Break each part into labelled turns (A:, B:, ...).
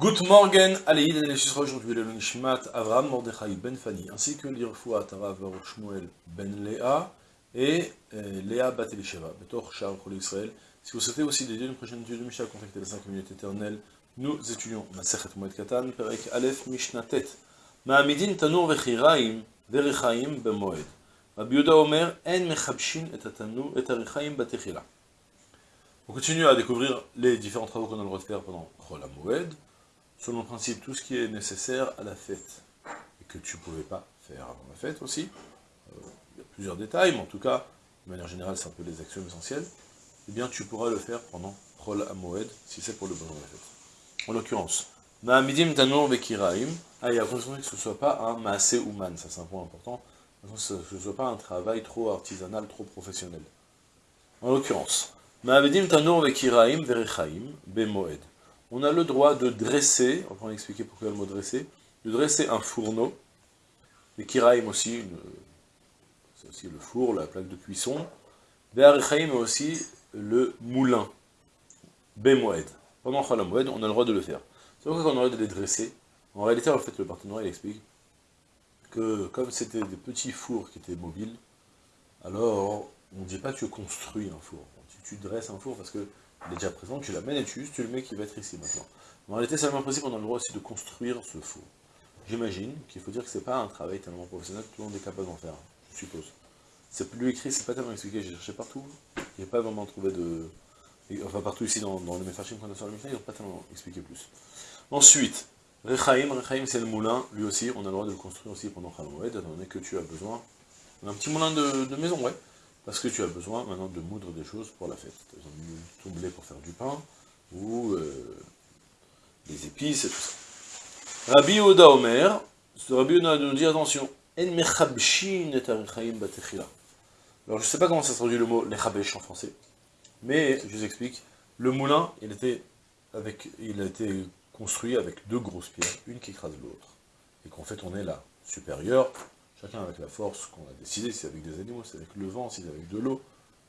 A: Good morning, Aleïd et sera aujourd'hui le Nishmat Avram Mordechai Ben Fani, ainsi que l'Irfoua Tarav Shmuel Ben Léa et euh, Léa Bat Elisheva, Betor Shar Chol Israël. Si vous souhaitez aussi dédier une prochaine étude de Mishnah, contactez les 5 minutes éternelles. Nous étudions Masechet Moed Katan, Perek Aleph Mishnah Tet. Ma'amidin Tanur Vechiraim, Verichaim Bemoed. Rabbi Yehuda Omer, En Mechabshin et Tanur et Arichaim Batechila. On continue à découvrir les différents travaux qu'on a le droit de faire pendant Chol Moed selon le principe, tout ce qui est nécessaire à la fête, et que tu ne pouvais pas faire avant la fête aussi, euh, il y a plusieurs détails, mais en tout cas, de manière générale, c'est un peu les actions essentielles, eh bien tu pourras le faire pendant Chol Amoed, si c'est pour le besoin de la fête. En l'occurrence, Ma'amidim Tanur Vekiraim, ah, il a que ce ne soit pas un Maase Ouman, ça c'est un point important, que ce ne soit pas un travail trop artisanal, trop professionnel. En l'occurrence, Ma'amidim Tanur Vekiraim Verechaim Bemoed on a le droit de dresser, on va expliquer pourquoi le mot dresser, de dresser un fourneau, les kiraim aussi, c'est aussi le four, la plaque de cuisson, mais aussi le moulin, Bemoed. Pendant Khalamoued, on a le droit de le faire. C'est pourquoi on a le droit de les dresser. En réalité, en fait, le partenaire, il explique que comme c'était des petits fours qui étaient mobiles, alors on ne dit pas que tu construis un four. Tu, dresses un four parce que il est déjà présent, tu l'amènes et tu, le mets qui va être ici maintenant. Mais en réalité, c'est le même principe, on a le droit aussi de construire ce four. J'imagine qu'il faut dire que c'est pas un travail tellement professionnel que tout le monde est capable d'en faire, je suppose. C'est plus écrit, c'est pas tellement expliqué, j'ai cherché partout, a pas vraiment trouvé de... Enfin, partout ici, dans, dans les Mefarchim qu'on a sur le Mishnah, ils n'ont pas tellement expliqué plus. Ensuite, Rechaim, Rechaim c'est le moulin, lui aussi, on a le droit de le construire aussi pendant Khalamoued, étant donné que tu as besoin d'un petit moulin de maison, ouais. Parce que tu as besoin maintenant de moudre des choses pour la fête. Tu as besoin de ton blé pour faire du pain, ou euh, des épices et tout ça. Rabbi Oda Omer, ce Rabbi Oda nous dit attention, En Alors je ne sais pas comment ça se traduit le mot lechabesh en français, mais je vous explique. Le moulin, il, était avec, il a été construit avec deux grosses pierres, une qui écrase l'autre, et qu'on fait tourner la supérieure chacun avec la force qu'on a décidé, si c'est avec des animaux, c'est avec le vent, c'est avec de l'eau,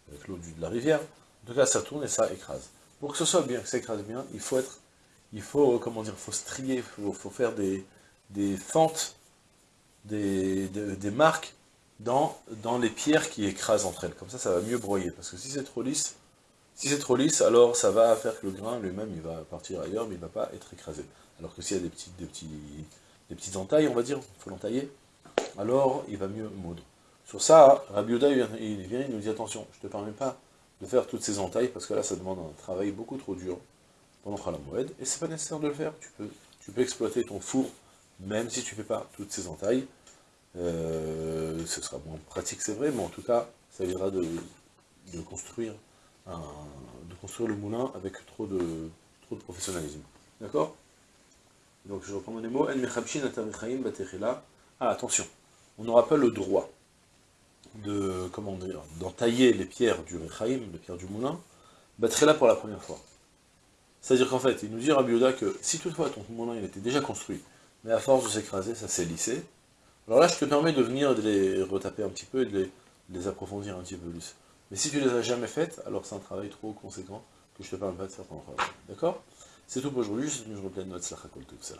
A: avec l'eau de la rivière. En tout cas, ça tourne et ça écrase. Pour que ce soit bien, que ça écrase bien, il faut être, il faut, comment dire, faut strier, il faut, faire des, des fentes, des, des, marques dans, dans les pierres qui écrasent entre elles. Comme ça, ça va mieux broyer. Parce que si c'est trop lisse, si c'est trop lisse, alors ça va faire que le grain lui-même, il va partir ailleurs, mais il ne va pas être écrasé. Alors que s'il y a des petites, des petits, des petites entailles, on va dire, il faut l'entailler, alors il va mieux moudre. Sur ça, Rabbi Yoda, il vient, il nous dit, attention, je ne te permets pas de faire toutes ces entailles, parce que là, ça demande un travail beaucoup trop dur pendant Khalamoued, et c'est pas nécessaire de le faire, tu peux, exploiter ton four, même si tu ne fais pas toutes ces entailles, euh, ce sera moins pratique, c'est vrai, mais en tout cas, ça viendra de, construire de construire le moulin avec trop de, professionnalisme. D'accord? Donc je reprends mes mots. Ah, attention, on n'aura pas le droit de, comment dire, d'entailler les pierres du Rechaim, les pierres du moulin, battre là pour la première fois. C'est-à-dire qu'en fait, il nous dit Rabbi Yoda que si toutefois ton moulin il était déjà construit, mais à force de s'écraser, ça s'est lissé, alors là je te permets de venir de les retaper un petit peu et de les, approfondir un petit peu plus. Mais si tu les as jamais faites, alors c'est un travail trop conséquent que je te permets pas de faire pendant D'accord? C'est tout pour aujourd'hui, je suis venu pleine de notes, ça tout ça.